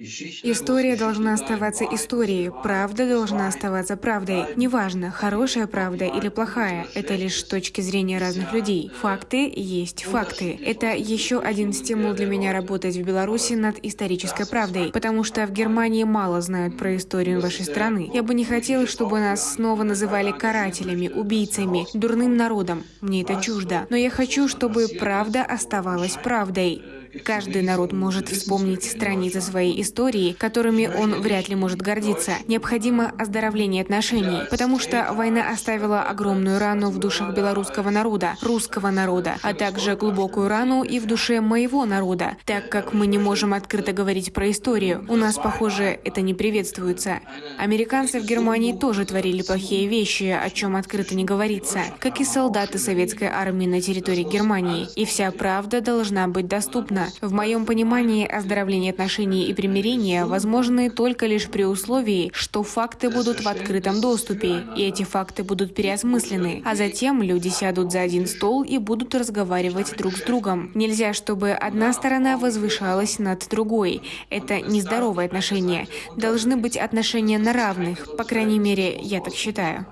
История должна оставаться историей, правда должна оставаться правдой. Неважно, хорошая правда или плохая, это лишь точки зрения разных людей. Факты есть факты. Это еще один стимул для меня работать в Беларуси над исторической правдой, потому что в Германии мало знают про историю вашей страны. Я бы не хотела, чтобы нас снова называли карателями, убийцами, дурным народом. Мне это чуждо. Но я хочу, чтобы правда оставалась правдой. Каждый народ может вспомнить страницы своей истории, которыми он вряд ли может гордиться. Необходимо оздоровление отношений, потому что война оставила огромную рану в душах белорусского народа, русского народа, а также глубокую рану и в душе моего народа, так как мы не можем открыто говорить про историю. У нас, похоже, это не приветствуется. Американцы в Германии тоже творили плохие вещи, о чем открыто не говорится, как и солдаты советской армии на территории Германии. И вся правда должна быть доступна Верно. В моем понимании оздоровление отношений и примирения возможны только лишь при условии, что факты будут в открытом доступе, и эти факты будут переосмыслены, а затем люди сядут за один стол и будут разговаривать друг с другом. Нельзя, чтобы одна сторона возвышалась над другой. Это нездоровое отношение. Должны быть отношения на равных, по крайней мере, я так считаю.